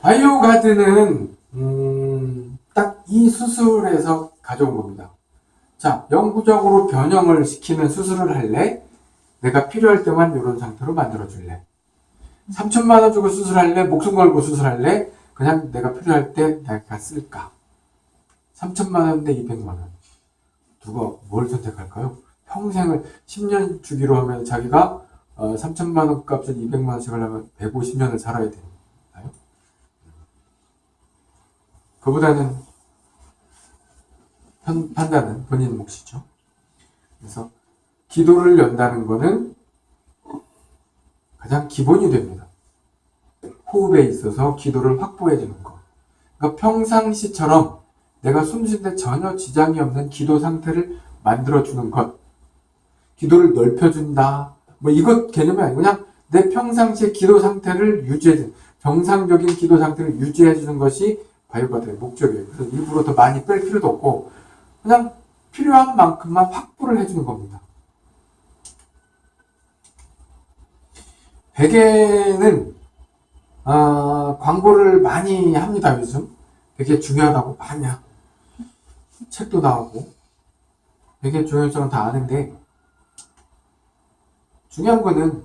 바이오 가드는 음, 딱 이 수술에서 가져온 겁니다. 자, 영구적으로 변형을 시키는 수술을 할래? 내가 필요할 때만 이런 상태로 만들어 줄래? 3천만 원 주고 수술할래? 목숨 걸고 수술할래? 그냥 내가 필요할 때 내가 쓸까? 3천만 원대 200만 원. 누가 뭘 선택할까요? 평생을 10년 주기로 하면 자기가 어, 3천만 원 값을 200만 원씩 하려면 150년을 살아야 되나요? 그보다는 판, 판단은 본인 몫이죠. 그래서 기도를 연다는 것은 가장 기본이 됩니다. 호흡에 있어서 기도를 확보해 주는 것. 그러니까 평상시처럼 내가 숨쉴때 전혀 지장이 없는 기도 상태를 만들어 주는 것. 기도를 넓혀 준다. 뭐 이것 개념이 아니고 그냥 내 평상시의 기도 상태를 유지해 주는 정상적인 기도 상태를 유지해 주는 것이 바이오가드의 목적이에요. 그래서 일부러 더 많이 뺄 필요도 없고 그냥 필요한 만큼만 확보를 해주는 겁니다. 베개는 어, 광고를 많이 합니다 요즘 베개 중요하다고 많이 책도 나오고 베개 중요성은 다 아는데 중요한 거는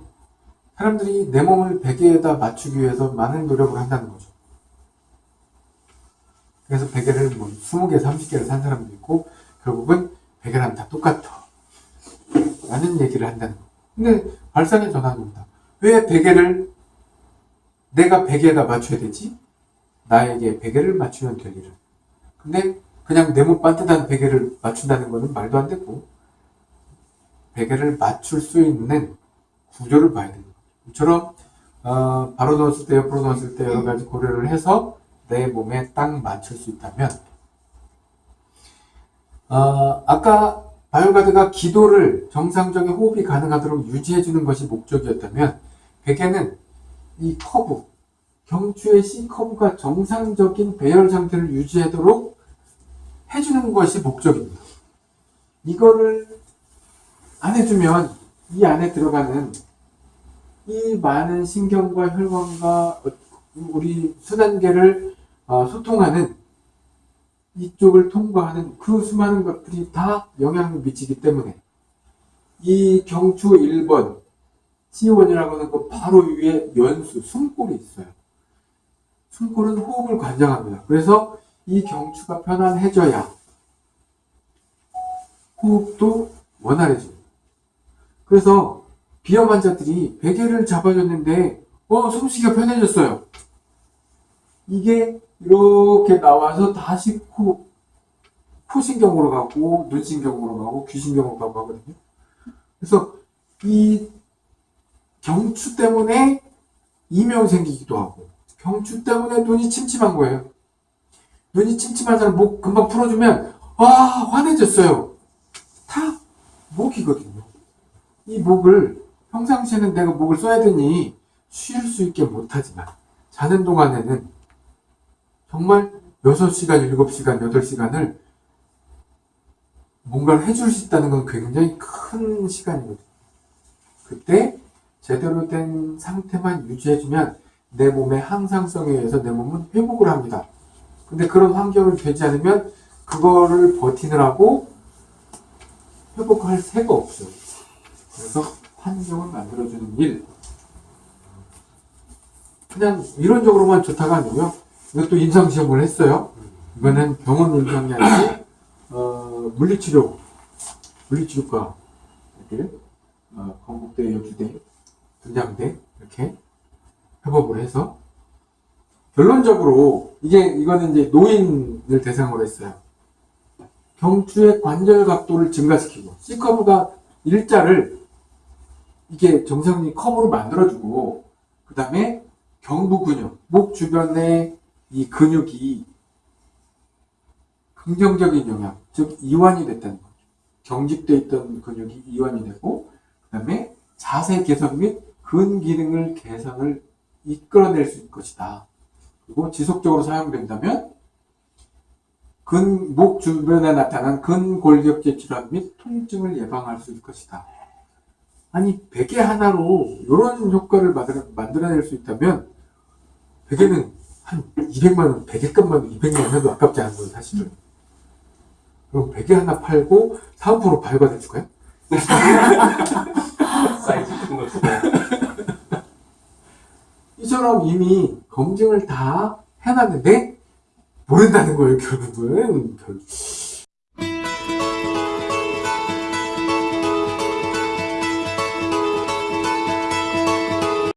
사람들이 내 몸을 베개에다 맞추기 위해서 많은 노력을 한다는 거죠. 그래서 베개를 뭐 20개, 30개를 산 사람도 있고 결국은 베개랑 다 똑같아. 라는 얘기를 한다는 거. 근데 발상의 전환입니다. 왜 베개를 내가 베개에다 맞춰야 되지? 나에게 베개를 맞추면 될 일을. 근데 그냥 네모 반듯한 베개를 맞춘다는 거는 말도 안 되고 베개를 맞출 수 있는 구조를 봐야 됩니다. 이처럼 어, 바로 넣었을 때 옆으로 넣었을 때 여러 가지 고려를 해서 내 몸에 딱 맞출 수 있다면 어, 아까 바이오가드가 기도를 정상적인 호흡이 가능하도록 유지해 주는 것이 목적이었다면 베개는 이 커브 경추의 C 커브가 정상적인 배열 상태를 유지하도록 해주는 것이 목적입니다. 이거를 안 해주면 이 안에 들어가는 이 많은 신경과 혈관과 우리 순환계를 어, 소통하는 이쪽을 통과하는 그 수많은 것들이 다 영향을 미치기 때문에 이 경추 1번 C1이라고 하는 그 바로 위에 연수, 숨골이 있어요. 숨골은 호흡을 관장합니다. 그래서 이 경추가 편안해져야 호흡도 원활해집니다. 그래서 비염 환자들이 베개를 잡아줬는데 어 숨쉬기가 편해졌어요. 이게 이렇게 나와서 다시 코, 코신경으로 가고 눈신경으로 가고 귀신경으로 가고 하거든요. 그래서 이 경추 때문에 이명 생기기도 하고 경추 때문에 눈이 침침한 거예요. 눈이 침침한 사람 목 금방 풀어주면 아 환해졌어요. 다 목이거든요. 이 목을 평상시에는 내가 목을 써야 되니 쉴 수 있게 못하지만 자는 동안에는 정말 6시간, 7시간, 8시간을 뭔가를 해줄 수 있다는 건 굉장히 큰 시간이거든요. 그때 제대로 된 상태만 유지해주면 내 몸의 항상성에 의해서 내 몸은 회복을 합니다. 근데 그런 환경을 되지 않으면 그거를 버티느라고 회복할 새가 없어요. 그래서 환경을 만들어주는 일. 그냥 이론적으로만 좋다가 아니고요. 이것도 임상시험을 했어요. 이거는 병원 임상이 아니고, 어, 물리치료, 물리치료과, 이렇게, 어, 건국대, 여주대, 분장대, 이렇게 협업을 해서, 결론적으로, 이게, 이거는 이제 노인을 대상으로 했어요. 경추의 관절 각도를 증가시키고, C커브가 일자를 이게 정상적인 커브로 만들어주고, 그 다음에 경부 근육, 목 주변에 이 근육이 긍정적인 영향, 즉 이완이 됐다는 거죠. 경직돼 있던 근육이 이완이 되고 그 다음에 자세 개선 및 근 기능을 개선을 이끌어낼 수 있을 것이다. 그리고 지속적으로 사용된다면 근, 목 주변에 나타난 근골격제 질환 및 통증을 예방할 수 있을 것이다. 아니 베개 하나로 이런 효과를 만들어, 만들어 낼 수 있다면 베개는 한 200만 원, 베개값만 200만 원 해도 아깝지 않은 거예요 사실은. 그럼 베개 하나 팔고 사은품으로 발과해 줄까요? 사이즈 큰거 주고. 이처럼 이미 검증을 다 해놨는데 모른다는 거예요 결국은. 결-